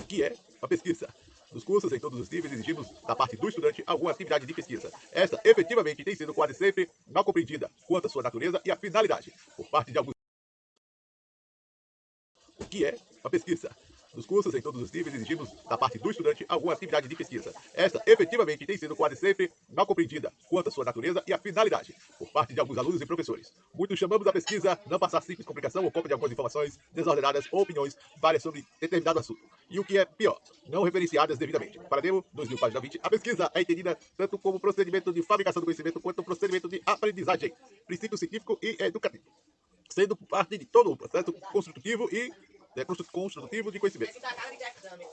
O que é a pesquisa? Nos cursos, em todos os níveis, exigimos da parte do estudante alguma atividade de pesquisa. Esta, efetivamente, tem sido quase sempre mal compreendida quanto à sua natureza e a finalidade, por parte de alguns. O que é a pesquisa? Nos cursos, em todos os níveis, exigimos da parte do estudante alguma atividade de pesquisa. Esta, efetivamente, tem sido quase sempre mal compreendida quanto à sua natureza e a finalidade, por parte de alguns alunos e professores. Muitos chamamos a pesquisa não passar simples complicação ou cópia de algumas informações desordenadas ou opiniões várias sobre determinado assunto. E o que é pior, não referenciadas devidamente. Para Demo, 2000 página 20, a pesquisa é entendida tanto como procedimento de fabricação do conhecimento quanto procedimento de aprendizagem, princípio científico e educativo, sendo parte de todo o processo construtivo e é, construtivo de conhecimento.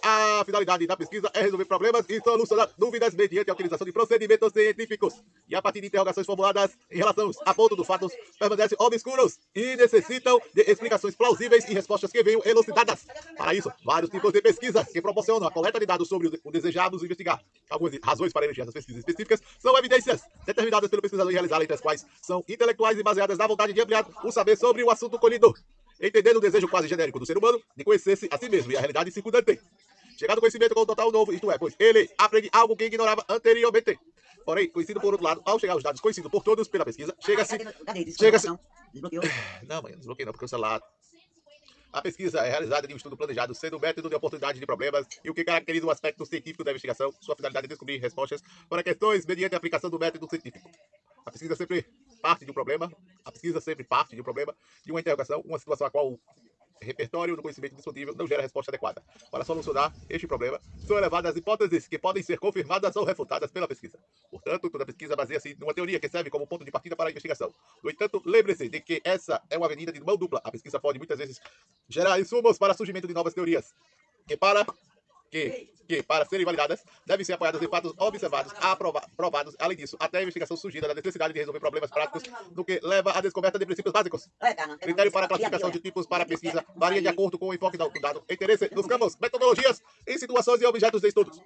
A finalidade da pesquisa é resolver problemas e solucionar dúvidas mediante a utilização de procedimentos científicos. E a partir de interrogações formuladas em relação a ponto dos fatos permanecem obscuros e necessitam de explicações plausíveis e respostas que venham elucidadas. Para isso, vários tipos de pesquisas que proporcionam a coleta de dados sobre o desejado investigar. Algumas razões para eleger essas pesquisas específicas são evidências determinadas pelo pesquisador e realizadas, entre as quais são intelectuais e baseadas na vontade de ampliar o saber sobre o assunto colhido entendendo o desejo quase genérico do ser humano de conhecer-se a si mesmo e a realidade circundante. Chegado ao conhecimento com o total novo, isto é, pois ele aprende algo que ignorava anteriormente. Porém, conhecido por outro lado, ao chegar aos dados conhecidos por todos pela pesquisa, chega-se... Chega-se... Não, não desbloqueei não, porque o celular... A pesquisa é realizada em um estudo planejado, sendo um método de oportunidade de problemas e o que caracteriza o aspecto científico da investigação, sua finalidade é descobrir respostas para questões mediante a aplicação do método científico. A pesquisa sempre parte de um problema, a pesquisa sempre parte de um problema, de uma interrogação, uma situação a qual o repertório do conhecimento disponível não gera resposta adequada. Para solucionar este problema, são elevadas hipóteses que podem ser confirmadas ou refutadas pela pesquisa. Portanto, toda pesquisa baseia-se numa teoria que serve como ponto de partida para a investigação. No entanto, lembre-se de que essa é uma avenida de mão dupla. A pesquisa pode muitas vezes gerar insumos para o surgimento de novas teorias, que para que, que, para serem validadas, devem ser apoiadas em fatos observados, aprovados. Além disso, até a investigação surgida da necessidade de resolver problemas práticos, no que leva à descoberta de princípios básicos. Critério para classificação de tipos para pesquisa varia de acordo com o enfoque do dado, interesse nos campos, metodologias em situações e objetos de estudos.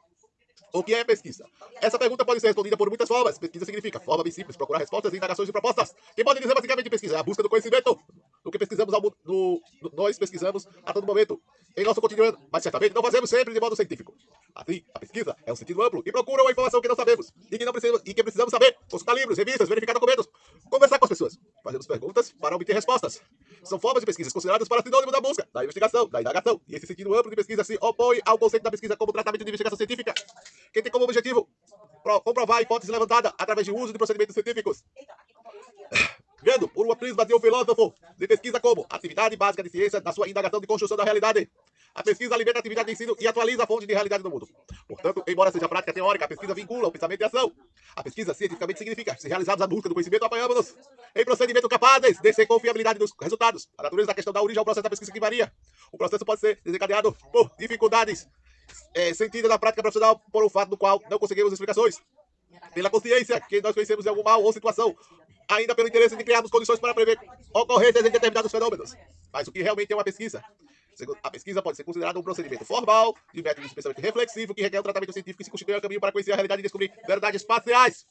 O que é pesquisa? Essa pergunta pode ser respondida por muitas formas. Pesquisa significa forma bem simples, procurar respostas, indagações e propostas. Que pode dizer basicamente pesquisa é a busca do conhecimento. O que pesquisamos ao, no, no, nós pesquisamos a todo momento em nosso cotidiano, mas certamente não fazemos sempre de modo científico. Assim, a pesquisa é um sentido amplo e procura uma informação que não sabemos e que, não precisamos, e que precisamos saber. Consultar livros, revistas, verificar documentos, conversar com as pessoas. Fazemos perguntas para obter respostas. São formas de pesquisas consideradas para sinônimo da busca, da investigação, da indagação. E esse sentido amplo de pesquisa se opõe ao conceito da pesquisa como tratamento de investigação científica, que tem como objetivo comprovar a hipótese levantada através de uso de procedimentos científicos. Vendo por uma prisma de um filósofo de pesquisa como atividade básica de ciência na sua indagação de construção da realidade. A pesquisa alimenta a atividade de ensino e atualiza a fonte de realidade do mundo. Portanto, embora seja prática teórica, a pesquisa vincula o pensamento e a ação. A pesquisa cientificamente significa, se realizados a busca do conhecimento, apoiamos-nos em procedimentos capazes de ser confiabilidade dos resultados. A natureza da questão da origem ao processo da pesquisa que varia. O processo pode ser desencadeado por dificuldades é, sentidas na prática profissional por um fato do qual não conseguimos explicações. Pela consciência que nós conhecemos de algum mal ou situação, ainda pelo interesse de criarmos condições para prever ocorrências em determinados fenômenos. Mas o que realmente é uma pesquisa? A pesquisa pode ser considerada um procedimento formal, de método de pensamento reflexivo, que requer um tratamento científico e se constitui um caminho para conhecer a realidade e descobrir verdades parciais.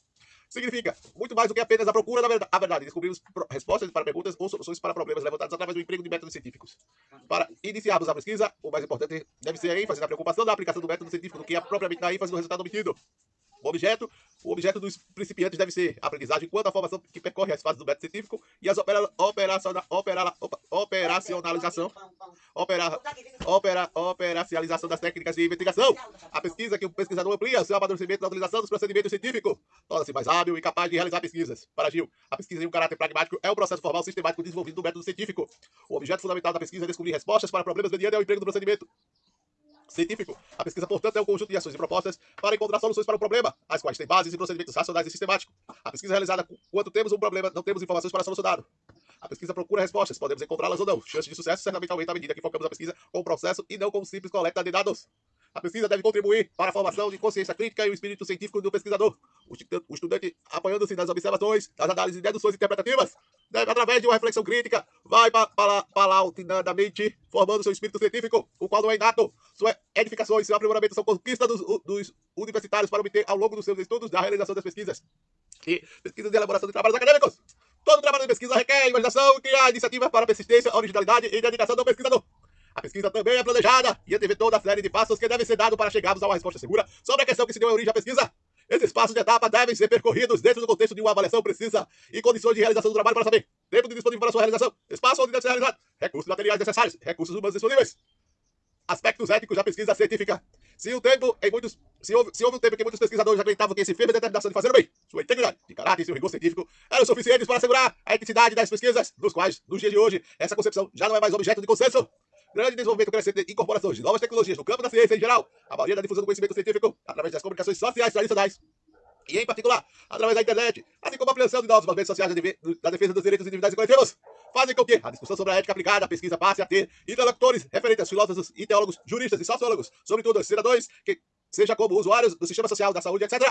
Significa muito mais do que apenas a procura da verdade. Descobrimos respostas para perguntas ou soluções para problemas levantados através do emprego de métodos científicos. Para iniciarmos a pesquisa, o mais importante deve ser a ênfase na preocupação da aplicação do método científico do que é propriamente na ênfase no resultado obtido. O objeto, o objeto dos principiantes deve ser a aprendizagem quanto à formação que percorre as fases do método científico e as opera, operaciona, opera, operacionalização, opera, opera, operacionalização das técnicas de investigação. A pesquisa que o pesquisador amplia seu amadurecimento na utilização dos procedimentos científicos torna-se mais hábil e capaz de realizar pesquisas. Para Gil, a pesquisa em um caráter pragmático é um processo formal sistemático desenvolvido do método científico. O objeto fundamental da pesquisa é descobrir respostas para problemas mediante ao emprego do procedimento científico. A pesquisa, portanto, é um conjunto de ações e propostas para encontrar soluções para o problema, as quais têm bases e procedimentos racionais e sistemáticos. A pesquisa é realizada quando temos um problema, não temos informações para solucioná-lo. A pesquisa procura respostas, podemos encontrá-las ou não. Chance de sucesso certamente aumenta à medida que focamos a pesquisa com o processo e não com simples coleta de dados. A pesquisa deve contribuir para a formação de consciência crítica e o espírito científico do pesquisador. O estudante, apoiando-se nas observações, das análises e deduções interpretativas, deve, através de uma reflexão crítica, vai paulatinadamente formando seu espírito científico, o qual não é inato. Sua edificação e seu aprimoramento são conquistas dos, dos universitários para obter, ao longo dos seus estudos, da realização das pesquisas. E pesquisas de elaboração de trabalhos acadêmicos. Todo trabalho de pesquisa requer imaginação e criar iniciativas para persistência, originalidade e dedicação do pesquisador. A pesquisa também é planejada e antevê toda a série de passos que devem ser dados para chegarmos a uma resposta segura sobre a questão que se deu origem à pesquisa. Esses passos de etapa devem ser percorridos dentro do contexto de uma avaliação precisa e condições de realização do trabalho para saber tempo de disponível para sua realização, espaço onde deve ser realizado, recursos materiais necessários, recursos humanos disponíveis, aspectos éticos da pesquisa científica. Se o tempo em muitos, se houve, se houve um tempo que muitos pesquisadores acreditavam que esse firme determinação de fazer o bem, sua integridade, de caráter e seu rigor científico eram suficientes para assegurar a eticidade das pesquisas, nos quais, nos dias de hoje, essa concepção já não é mais objeto de consenso. Grande desenvolvimento crescente de incorporações de novas tecnologias no campo da ciência em geral, a maioria da difusão do conhecimento científico através das comunicações sociais tradicionais e, em particular, através da internet, assim como a ampliação de novos movimentos sociais da defesa dos direitos individuais e coletivos, fazem com que a discussão sobre a ética aplicada à pesquisa passe a ter interlocutores referentes a filósofos e teólogos, juristas e sociólogos, sobretudo os cidadãos, que, seja como usuários do sistema social, da saúde, etc.,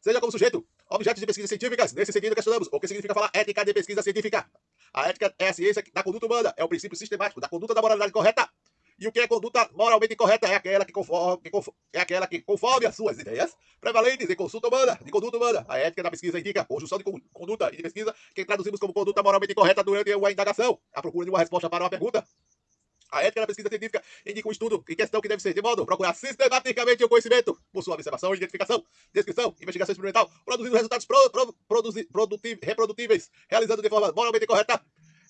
seja como sujeito, objeto de pesquisas científicas. Nesse sentido, questionamos o que significa falar ética de pesquisa científica. A ética é a ciência da conduta humana, é o princípio sistemático da conduta da moralidade correta. E o que é conduta moralmente correta é aquela que conforme, que conforme, é aquela que, conforme as suas ideias prevalentes em consulta humana, de conduta humana. A ética da pesquisa indica conjunção de conduta e de pesquisa que traduzimos como conduta moralmente correta durante uma indagação, a procura de uma resposta para uma pergunta. A ética da pesquisa científica indica um estudo em questão que deve ser de modo procurar sistematicamente o conhecimento, por sua observação, identificação, descrição, investigação experimental, produzindo resultados pro, pro, produzi, reprodutíveis, realizando de forma moralmente correta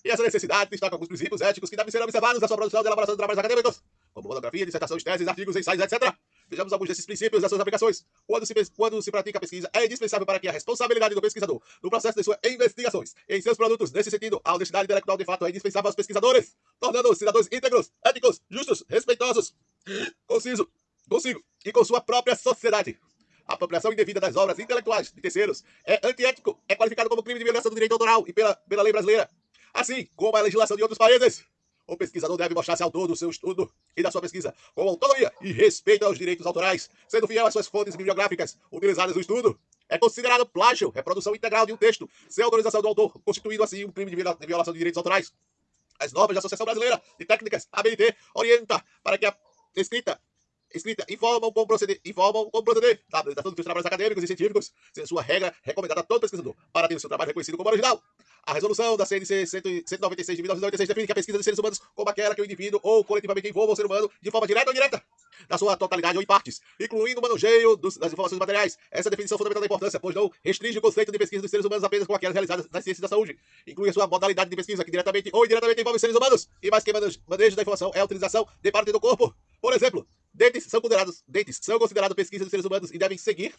e essa necessidade destaca alguns princípios éticos que devem ser observados na sua produção e elaboração de trabalhos acadêmicos, como monografia, dissertações, teses, artigos, ensaios, etc. Vejamos alguns desses princípios e suas aplicações. Quando se, quando se pratica a pesquisa, é indispensável para que a responsabilidade do pesquisador no processo de suas investigações em seus produtos, nesse sentido, a honestidade intelectual de fato é indispensável aos pesquisadores, tornando-os cidadãos íntegros, éticos, justos, respeitosos, conciso, consigo e com sua própria sociedade. A apropriação indevida das obras intelectuais de terceiros é antiético, é qualificado como crime de violação do direito autoral e pela, pela lei brasileira assim como a legislação de outros países. O pesquisador deve mostrar-se autor do seu estudo e da sua pesquisa com autonomia e respeito aos direitos autorais, sendo fiel às suas fontes bibliográficas utilizadas no estudo. É considerado plágio, reprodução integral de um texto, sem autorização do autor, constituindo assim um crime de violação de direitos autorais. As normas da Associação Brasileira de Técnicas, ABNT, orienta para que a escrita escrita informam como proceder, informam como proceder na apresentação dos seus trabalhos acadêmicos e científicos, sendo sua regra recomendada a todo pesquisador para ter o seu trabalho reconhecido como original. A resolução da CNC 196 de 1996 define que a pesquisa de seres humanos como aquela que o indivíduo ou coletivamente envolva o ser humano de forma direta ou indireta, na sua totalidade ou em partes, incluindo o manuseio dos, das informações materiais. Essa definição fundamental da importância, pois não restringe o conceito de pesquisa dos seres humanos apenas com aquelas realizadas nas ciências da saúde. Inclui a sua modalidade de pesquisa, que diretamente ou indiretamente envolve os seres humanos, e mais que manejo da informação é a utilização de parte do corpo. Por exemplo, dentes são considerados, dentes são considerados pesquisa dos seres humanos e devem seguir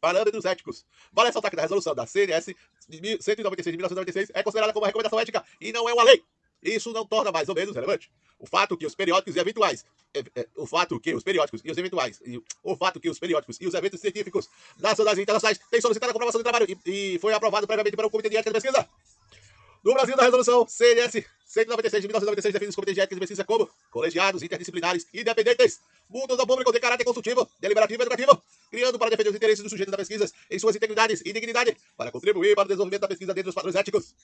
parâmetros éticos. Vale ressaltar que a resolução da CNS 196 de 1996 é considerada como uma recomendação ética e não é uma lei. Isso não torna mais ou menos relevante. O fato que os periódicos e eventuais, é, é, o fato que os periódicos e os eventuais, e, o fato que os periódicos e os eventos científicos nacionais e internacionais têm solicitado a comprovação do trabalho e, e foi aprovado previamente pelo Comitê de Ética de Pesquisa. No Brasil, da resolução CNS 196 de 1996 define os comitês de ética de pesquisa como colegiados interdisciplinares independentes, mútuos ao público de caráter consultivo, deliberativo e educativo, criando para defender os interesses dos sujeitos da pesquisa em suas integridades e dignidade, para contribuir para o desenvolvimento da pesquisa dentro dos padrões éticos.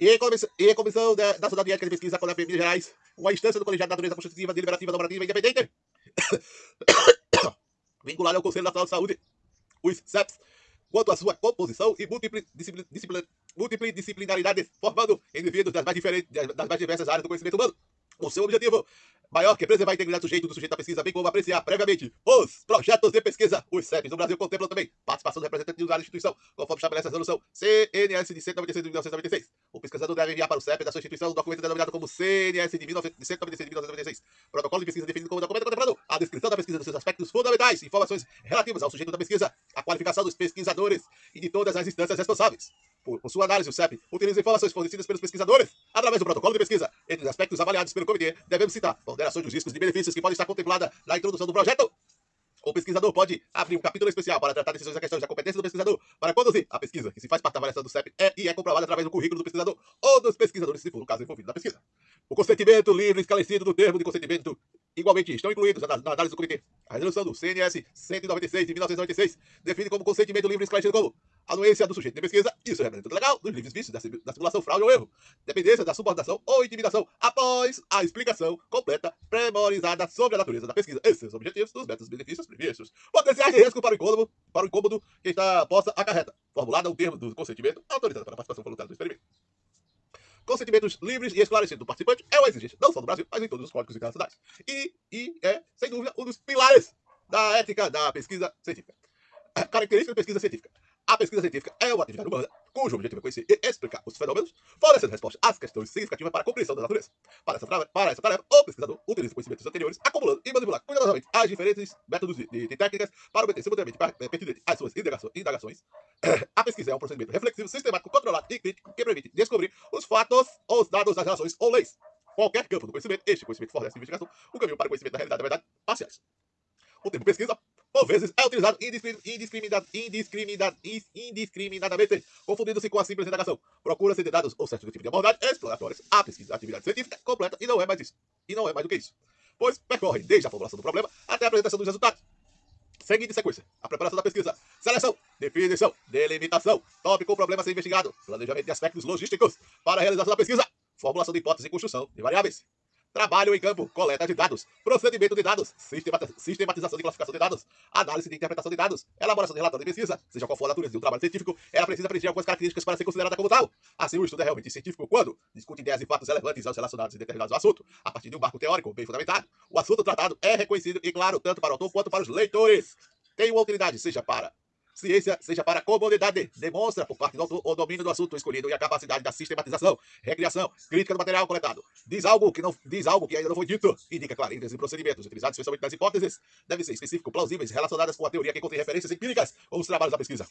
E em comissão, e da Nacional de Ética de Pesquisa com a Minas Gerais, uma instância do colegiado de natureza constitutiva, deliberativa, normativa e independente, vinculada ao Conselho Nacional de Saúde, os CEPs, quanto à sua composição e multidisciplinaridade, formando indivíduos das mais, diferentes, das mais diversas áreas do conhecimento humano. O seu objetivo maior que preservar a integridade do sujeito do sujeito da pesquisa, bem como apreciar previamente os projetos de pesquisa. Os CEPs no Brasil contemplam também participação do representante de da instituição, conforme estabelece a resolução CNS de 196 de 1996. O pesquisador deve enviar para o CEP da sua instituição um documento denominado como CNS de 196 de 1996. Protocolo de pesquisa definido como documento contemplando a descrição da pesquisa dos seus aspectos fundamentais, informações relativas ao sujeito da pesquisa, a qualificação dos pesquisadores e de todas as instâncias responsáveis. Por, sua análise, o CEP utiliza informações fornecidas pelos pesquisadores através do protocolo de pesquisa. Entre os aspectos avaliados pelo comitê, devemos citar ponderações dos riscos e benefícios que podem estar contempladas na introdução do projeto. O pesquisador pode abrir um capítulo especial para tratar decisões e questões da competência do pesquisador para conduzir a pesquisa, que se faz parte da avaliação do CEP é e é comprovada através do currículo do pesquisador ou dos pesquisadores, se for o caso envolvido na pesquisa. O consentimento livre e esclarecido do termo de consentimento igualmente estão incluídos na, na análise do comitê. A resolução do CNS 196 de 1996 define como consentimento livre e esclarecido como anuência do sujeito de pesquisa, isso é representante legal dos livres vícios da, simulação, fraude ou erro, dependência da subordinação ou intimidação após a explicação completa, premorizada sobre a natureza da pesquisa e seus objetivos, dos métodos benefícios previstos, potenciais de risco para o incômodo, para o incômodo que está posta acarreta, formulada o termo do consentimento autorizado para a participação voluntária do experimento. Consentimentos livres e esclarecidos do participante é uma exigência, não só no Brasil, mas em todos os códigos internacionais. E, e é, sem dúvida, um dos pilares da ética da pesquisa científica. Característica da pesquisa científica. A pesquisa científica é uma atividade humana cujo objetivo é conhecer e explicar os fenômenos, fornecendo respostas às questões significativas para a compreensão da natureza. Para essa, para essa tarefa, o pesquisador utiliza conhecimentos anteriores, acumulando e manipulando cuidadosamente as diferentes métodos de técnicas para obter simultaneamente pertinente às suas indagações. A pesquisa é um procedimento reflexivo, sistemático, controlado e crítico que permite descobrir os fatos os dados das relações ou leis. Qualquer campo do conhecimento, este conhecimento fornece investigação, o caminho para o conhecimento da realidade da verdade parciais. O termo pesquisa por vezes é utilizado indiscriminada, indiscriminada, indiscriminadamente, confundindo-se com a simples indagação. Procura-se de dados ou certo tipo de abordagem exploratórias. A pesquisa, atividade científica completa e não é mais isso. E não é mais do que isso. Pois percorre desde a formulação do problema até a apresentação dos resultados. Seguinte sequência: a preparação da pesquisa, seleção, definição, delimitação, tópico, problema a ser investigado, planejamento de aspectos logísticos para a realização da pesquisa, formulação de hipóteses e construção de variáveis. Trabalho em campo, coleta de dados, procedimento de dados, sistematização e classificação de dados, análise e interpretação de dados, elaboração de relatório de pesquisa, seja qual for a natureza de um trabalho científico, ela precisa preencher algumas características para ser considerada como tal. Assim, o estudo é realmente científico quando discute ideias e fatos relevantes aos relacionados em determinados assuntos, a partir de um marco teórico bem fundamentado. O assunto tratado é reconhecido e claro tanto para o autor quanto para os leitores. Tem uma utilidade, seja para ciência seja para a comunidade. Demonstra, por parte do o domínio do assunto escolhido e a capacidade da sistematização, recriação, crítica do material coletado. Diz algo que, não, diz algo que ainda não foi dito. Indica clarezas e procedimentos utilizados especialmente nas hipóteses. Devem ser específicos, plausíveis, relacionadas com a teoria que contém referências empíricas ou os trabalhos da pesquisa.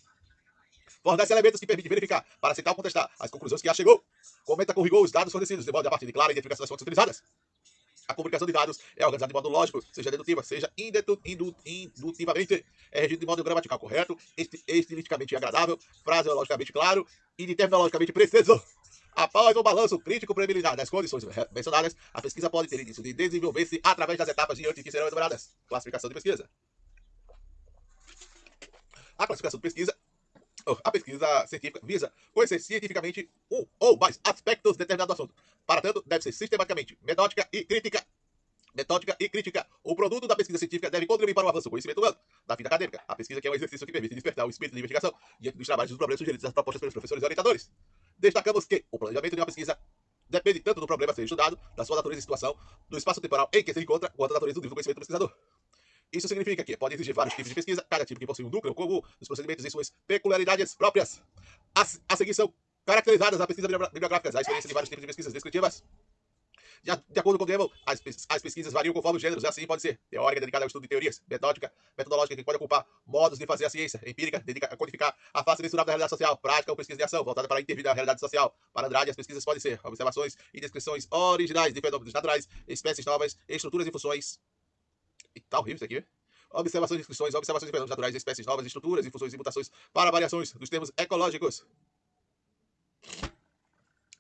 Fornece elementos que permitem verificar, para aceitar ou contestar, as conclusões que já chegou. Comenta com rigor os dados fornecidos, de modo a partir de clara identificação das fontes utilizadas. A comunicação de dados é organizada de modo lógico, seja dedutiva, seja indutivamente, é regido de modo gramatical correto, estilisticamente agradável, fraseologicamente claro e terminologicamente preciso. Após o balanço crítico preliminar das condições mencionadas, a pesquisa pode ter início de desenvolver-se através das etapas diante que serão enumeradas. Classificação de pesquisa. A classificação de pesquisa a pesquisa científica visa conhecer cientificamente um ou mais aspectos determinados do assunto. Para tanto, deve ser sistematicamente metódica e crítica. Metódica e crítica. O produto da pesquisa científica deve contribuir para o avanço do conhecimento humano, da vida acadêmica. A pesquisa que é um exercício que permite despertar o espírito de investigação diante dos trabalhos e dos problemas sugeridos das propostas pelos professores e orientadores. Destacamos que o planejamento de uma pesquisa depende tanto do problema a ser estudado, da sua natureza e situação, do espaço temporal em que se encontra, quanto da natureza do nível do conhecimento do pesquisador. Isso significa que pode exigir vários tipos de pesquisa, cada tipo que possui um núcleo comum dos procedimentos e suas peculiaridades próprias. As, a seguir são caracterizadas as pesquisas bibliográficas, a experiência de vários tipos de pesquisas descritivas. De, de acordo com o as, as, pesquisas variam conforme os gêneros, assim pode ser teórica, dedicada ao estudo de teorias, metódica, metodológica, que pode ocupar modos de fazer a ciência, empírica, dedica a codificar a face mensurável da realidade social, prática ou pesquisa de ação, voltada para a intervir na realidade social. Para Andrade, as pesquisas podem ser observações e descrições originais de fenômenos naturais, espécies novas, estruturas e funções. E tá horrível isso aqui, observações de inscrições, observações de fenômenos naturais, espécies novas, estruturas, infusões e mutações para variações dos termos ecológicos.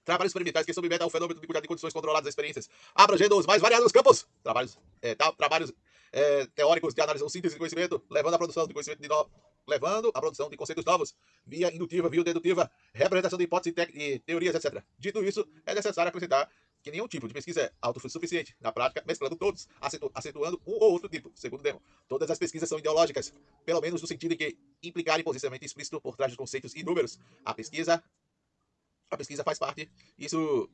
Trabalhos experimentais que submetem ao fenômeno de cuidado de condições controladas das experiências, abrangendo os mais variados campos. Trabalhos, é, trabalhos é, teóricos de análise ou síntese de conhecimento, levando à produção de conhecimento de levando produção de conceitos novos, via indutiva, via dedutiva, representação de hipóteses e teorias, etc. Dito isso, é necessário acrescentar que nenhum tipo de pesquisa é autossuficiente. Na prática, mesclando todos, acentuando um ou outro tipo, segundo Demo. Todas as pesquisas são ideológicas, pelo menos no sentido de que implicarem posicionamento explícito por trás de conceitos e números. A pesquisa, a pesquisa faz parte, isso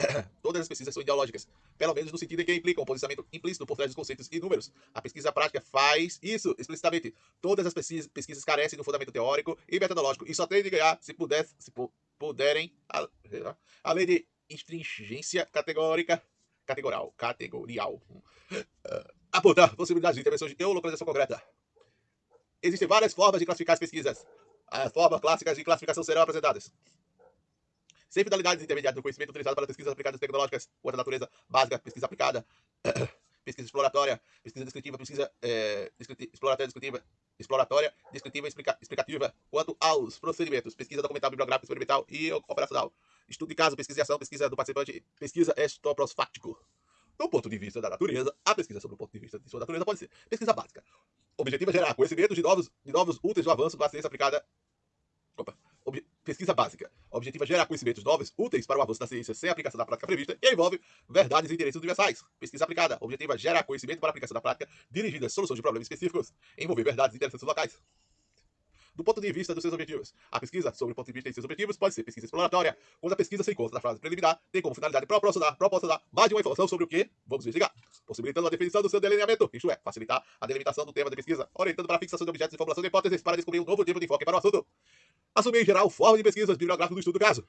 Todas as pesquisas são ideológicas, pelo menos no sentido em que implicam posicionamento implícito por trás dos conceitos e números. A pesquisa prática faz isso explicitamente. Todas as pesquisas, pesquisas carecem do fundamento teórico e metodológico e só têm de ganhar se, puder, se puderem, além de Estringência categórica, categorial, categorial. Uh, apontar possibilidades de intervenção de geolocalização concreta. Existem várias formas de classificar as pesquisas. As formas clássicas de classificação serão apresentadas. Sem finalidades intermediárias do conhecimento utilizado para pesquisas aplicadas tecnológicas, ou da natureza básica, pesquisa aplicada, pesquisa exploratória, pesquisa descritiva, pesquisa é, exploratória descritiva, exploratória, descritiva explica, explicativa, quanto aos procedimentos, pesquisa documental, bibliográfica, experimental e operacional. Estudo de caso, pesquisa de ação, pesquisa do participante, pesquisa estoprosfático. Do ponto de vista da natureza, a pesquisa sobre o ponto de vista de sua natureza pode ser pesquisa básica. O objetivo é gerar conhecimento de novos, de novos úteis do avanço da ciência aplicada. Opa. Pesquisa básica. O objetivo é gerar conhecimentos novos, úteis para o avanço da ciência sem aplicação da prática prevista e envolve verdades e interesses universais. Pesquisa aplicada. O objetivo é gerar conhecimento para aplicação da prática dirigida a soluções de problemas específicos, envolver verdades e interesses locais. do ponto de vista dos seus objetivos. A pesquisa sobre o ponto de vista de seus objetivos pode ser pesquisa exploratória, quando a pesquisa se encontra na fase preliminar, tem como finalidade proporcionar, proporcionar mais de uma informação sobre o que vamos investigar, possibilitando a definição do seu delineamento, isto é, facilitar a delimitação do tema de pesquisa, orientando para a fixação de objetos e formulação de hipóteses para descobrir um novo tipo de enfoque para o assunto. Assumir em geral forma de pesquisas bibliográficas do estudo do caso.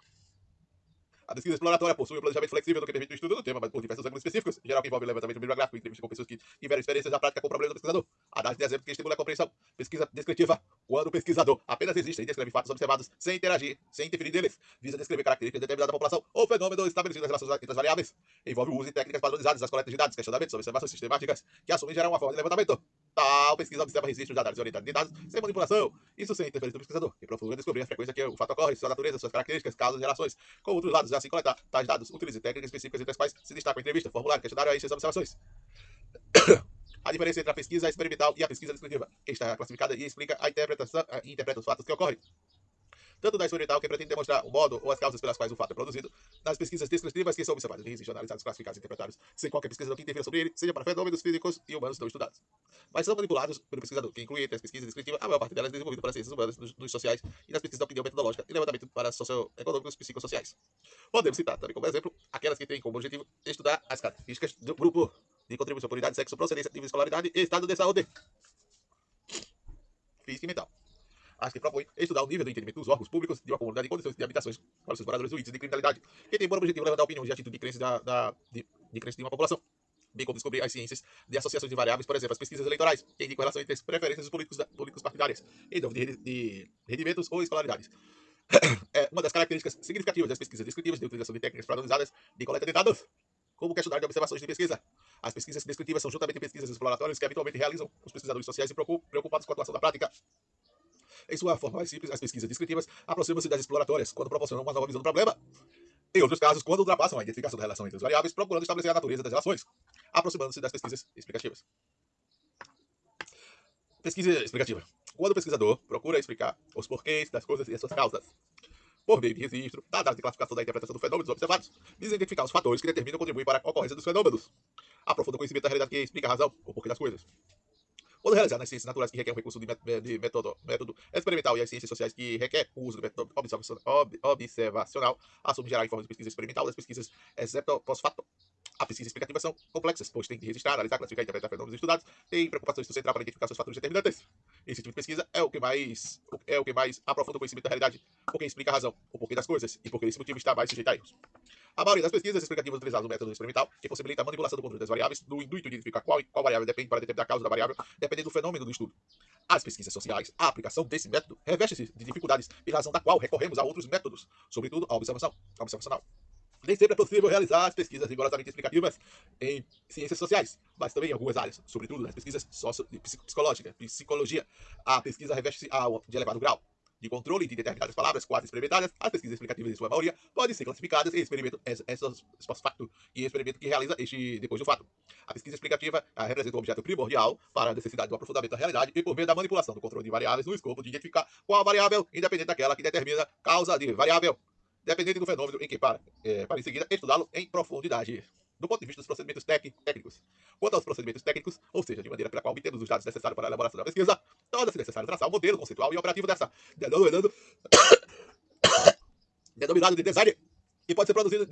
A pesquisa exploratória possui um planejamento flexível do que permite o estudo do tema, mas por diversos ângulos específicos, em geral que envolve levantamento bibliográfico, entrevista com pessoas que tiveram experiências na prática com o problema do pesquisador. Análise de exemplo que estimula a compreensão. Pesquisa descritiva, quando o pesquisador apenas existe e descreve fatos observados sem interagir, sem interferir neles, visa descrever características de determinada população ou fenômeno estabelecido nas relações entre as variáveis. Envolve o uso de técnicas padronizadas das coletas de dados, questionamentos, observações sistemáticas, que assumem gerar uma forma de levantamento. Tal pesquisa observa registros de análise orientada de dados sem manipulação. Isso sem interferência do pesquisador, que procura descobrir a frequência que o fato ocorre, sua natureza, suas características, causas e relações com outros dados, e assim coletar tais dados. Utilize técnicas específicas entre as quais se destaca a entrevista, formulário, questionário e as observações. A diferença entre a pesquisa experimental e a pesquisa descritiva. Esta é classificada e explica a interpretação, e interpreta os fatos que ocorrem tanto da experimental, que pretende demonstrar o modo ou as causas pelas quais o fato é produzido, nas pesquisas descritivas que são observadas, registros, analisados, classificados e interpretados, sem qualquer pesquisador que interfira sobre ele, seja para fenômenos físicos e humanos não estudados. Mas são manipulados pelo pesquisador, que inclui entre as pesquisas descritivas a maior parte delas desenvolvida para as ciências humanas, nos, nos sociais e nas pesquisas da opinião metodológica e levantamento para socioeconômicos psicossociais. Podemos citar também como exemplo aquelas que têm como objetivo estudar as características do grupo de contribuição por idade, sexo, procedência, nível de escolaridade e estado de saúde física e mental as que propõe estudar o nível do entendimento dos órgãos públicos de uma comunidade e condições de habitações para os seus moradores do índice de criminalidade, que tem por objetivo levantar opiniões e atitude de crença, da, da, de, de crença de uma população, bem como descobrir as ciências de associações de variáveis, por exemplo, as pesquisas eleitorais, que indicam relação entre as preferências dos políticos, da, políticos partidárias, em de, de rendimentos ou escolaridades. É uma das características significativas das pesquisas descritivas de utilização de técnicas padronizadas de coleta de dados, como questionário de observações de pesquisa. As pesquisas descritivas são juntamente pesquisas exploratórias que habitualmente realizam os pesquisadores sociais e preocupados com a atuação da prática em sua forma mais simples, as pesquisas descritivas aproximam-se das exploratórias, quando proporcionam uma nova visão do problema. Em outros casos, quando ultrapassam a identificação da relação entre as variáveis, procurando estabelecer a natureza das relações, aproximando-se das pesquisas explicativas. Pesquisa explicativa. Quando o pesquisador procura explicar os porquês das coisas e as suas causas, por meio de registro, dados de classificação da interpretação dos fenômenos observados, visa identificar os fatores que determinam ou contribuem para a ocorrência dos fenômenos. Aprofunda o conhecimento da realidade que explica a razão, ou porquê das coisas. Quando realizar nas ciências naturais que requer um recurso de, de método, método, experimental e as ciências sociais que requer o uso do método observacional, assume gerar informes de pesquisa experimental das pesquisas exceto pós-fato. A pesquisa explicativa são complexas, pois tem que registrar, analisar, classificar e interpretar fenômenos estudados, tem preocupações do central para identificar seus fatores determinantes. Esse tipo de pesquisa é o que mais é o que mais aprofunda o conhecimento da realidade, porque explica a razão, o porquê das coisas e porque esse motivo está mais sujeito a erros. A maioria das pesquisas explicativas utilizadas no método experimental, que possibilita a manipulação do controle das variáveis, no intuito de identificar qual, qual variável depende para determinar a causa da variável, dependendo do fenômeno do estudo. As pesquisas sociais, a aplicação desse método, reveste-se de dificuldades, em razão da qual recorremos a outros métodos, sobretudo a observação observacional. Nem sempre é possível realizar as pesquisas rigorosamente explicativas em ciências sociais, mas também em algumas áreas, sobretudo nas pesquisas psicológicas, psicologia. A pesquisa reveste-se de elevado grau de controle de determinadas palavras quase experimentadas, as pesquisas explicativas, em sua maioria, podem ser classificadas em experimento ex-post-facto e experimento que realiza este depois do fato. A pesquisa explicativa representa um objeto primordial para a necessidade do aprofundamento da realidade e por meio da manipulação do controle de variáveis no escopo de identificar qual variável, independente daquela que determina causa de variável, dependente do fenômeno em que para, é, para em seguida estudá-lo em profundidade do ponto de vista dos procedimentos técnicos. Quanto aos procedimentos técnicos, ou seja, de maneira pela qual obtemos os dados necessários para a elaboração da pesquisa, torna-se necessário traçar o modelo conceitual e operativo dessa, denominado, denominado de design, que pode ser produzido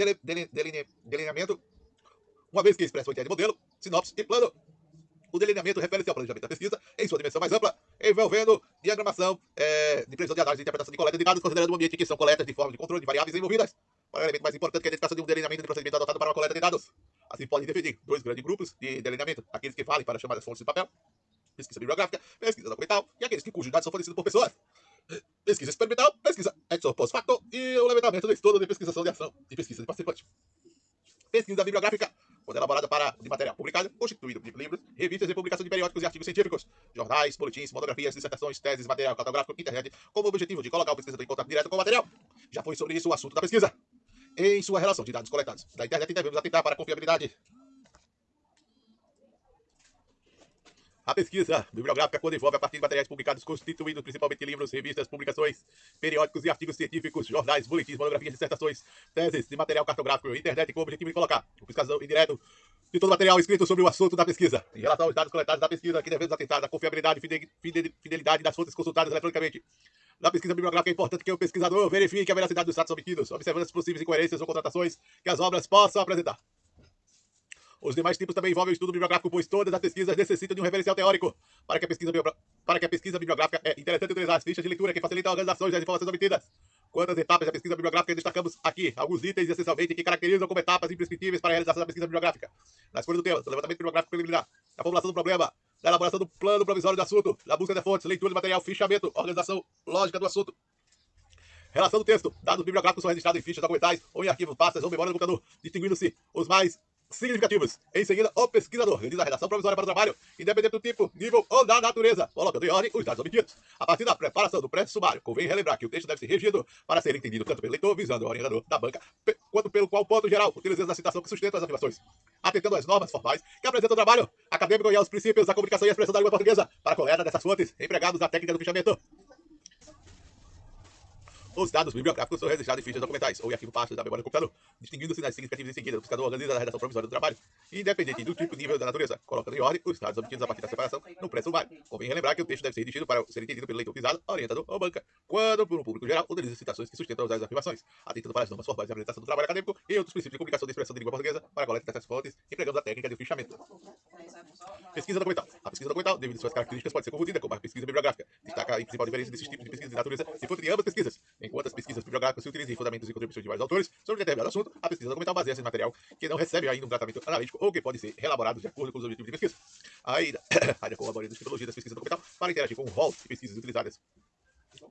delineamento, uma vez que expressa o ideia de modelo, sinopse e plano. O delineamento refere-se ao planejamento da pesquisa em sua dimensão mais ampla, envolvendo diagramação é, de previsão de análise e interpretação de coleta de dados, considerando o ambiente em que são coletas de forma de controle de variáveis envolvidas, para o elemento mais importante que é a identificação de um delineamento de procedimento adotado para uma coleta de dados. Assim, podem definir dois grandes grupos de delineamento: aqueles que valem para chamar as fontes de papel, pesquisa bibliográfica, pesquisa documental, e aqueles que cujos dados são fornecidos por pessoas. Pesquisa experimental, pesquisa ex post facto e o levantamento do estudo de pesquisação de ação e pesquisa de participante. Pesquisa bibliográfica, quando elaborada para de material publicado, constituído de livros, revistas e publicação de periódicos e artigos científicos, jornais, boletins, monografias, dissertações, teses, material cartográfico, internet, como objetivo de colocar o pesquisador em contato direto com o material. Já foi sobre isso o assunto da pesquisa em sua relação de dados coletados da internet devemos atentar para a confiabilidade. A pesquisa bibliográfica, quando envolve a partir de materiais publicados, constituídos principalmente livros, revistas, publicações, periódicos e artigos científicos, jornais, boletins, monografias, dissertações, teses de material cartográfico, internet, com o objetivo de colocar o pesquisador indireto de todo o material escrito sobre o assunto da pesquisa. Em relação aos dados coletados da pesquisa, que devemos atentar à confiabilidade e fidelidade das fontes consultadas eletronicamente. Na pesquisa bibliográfica é importante que o pesquisador verifique a veracidade dos dados obtidos, observando as possíveis incoerências ou contratações que as obras possam apresentar. Os demais tipos também envolvem o estudo bibliográfico, pois todas as pesquisas necessitam de um referencial teórico. Para que a pesquisa, para que a pesquisa bibliográfica é interessante utilizar as fichas de leitura que facilitam a organização das informações obtidas. Quanto às etapas da pesquisa bibliográfica, destacamos aqui alguns itens essencialmente que caracterizam como etapas imprescritíveis para a realização da pesquisa bibliográfica. Na escolha do tema, do levantamento bibliográfico preliminar, da formulação do problema, da elaboração do plano provisório do assunto, da busca de fontes, leitura de material, fichamento, organização lógica do assunto. Relação do texto. Dados bibliográficos são registrados em fichas documentais ou em arquivos, pastas ou memória do computador, distinguindo-se os mais significativos. Em seguida, o pesquisador realiza a redação provisória para o trabalho, independente do tipo, nível ou da natureza, colocando em ordem os dados obtidos. A partir da preparação do pré-sumário, convém relembrar que o texto deve ser regido para ser entendido tanto pelo leitor, visando o orientador da banca, quanto pelo qual ponto geral, utilizando a citação que sustenta as afirmações. Atentando às normas formais que apresentam o trabalho acadêmico e aos princípios da comunicação e expressão da língua portuguesa, para a coleta dessas fontes, empregados na técnica do fichamento. Os dados bibliográficos são registrados em fichas documentais ou em arquivo pastas da memória do computador, distinguindo-se nas significativas em seguida. O pesquisador organiza a redação provisória do trabalho, independente do tipo e nível da natureza, colocando em ordem os dados obtidos a partir da separação no pré-sumário. Convém relembrar que o texto deve ser redigido para ser entendido pelo leitor visado, orientador ou banca, quando, por um público geral, utiliza citações que sustentam as afirmações, atentando para as normas formais de apresentação do trabalho acadêmico e outros princípios de comunicação de expressão de língua portuguesa para a coleta dessas fontes, empregando a técnica de fichamento. Pesquisa documental. A pesquisa documental, devido às suas características, pode ser confundida com a pesquisa bibliográfica. Destaca a principal diferença desses tipos de pesquisa de natureza e fonte de ambas pesquisas, enquanto as pesquisas bibliográficas bibliográfica se utiliza em fundamentos e contribuições de vários autores sobre determinado assunto, a pesquisa documental baseia-se em material que não recebe ainda um tratamento analítico ou que pode ser elaborado de acordo com os objetivos de pesquisa. Ainda, ainda com a maioria das pesquisas documental para interagir com o rol de pesquisas utilizadas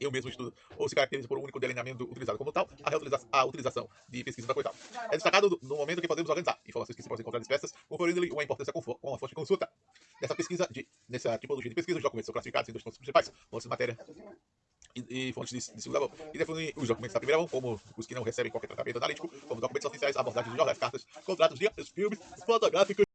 em um mesmo estudo, ou se caracteriza por um único delineamento utilizado como tal, a, a utilização de pesquisa documental. É destacado no momento que podemos organizar informações que se podem encontrar dispersas, conferindo-lhe uma importância com, com a fonte de consulta. Nessa pesquisa, de, nessa tipologia de pesquisa, os documentos são classificados em dois pontos principais, fontes de matéria e, fontes de, de, segunda mão. E definem os documentos da primeira mão, como os que não recebem qualquer tratamento analítico, como documentos oficiais, abordagens de jornais, cartas, contratos de filmes fotográficos.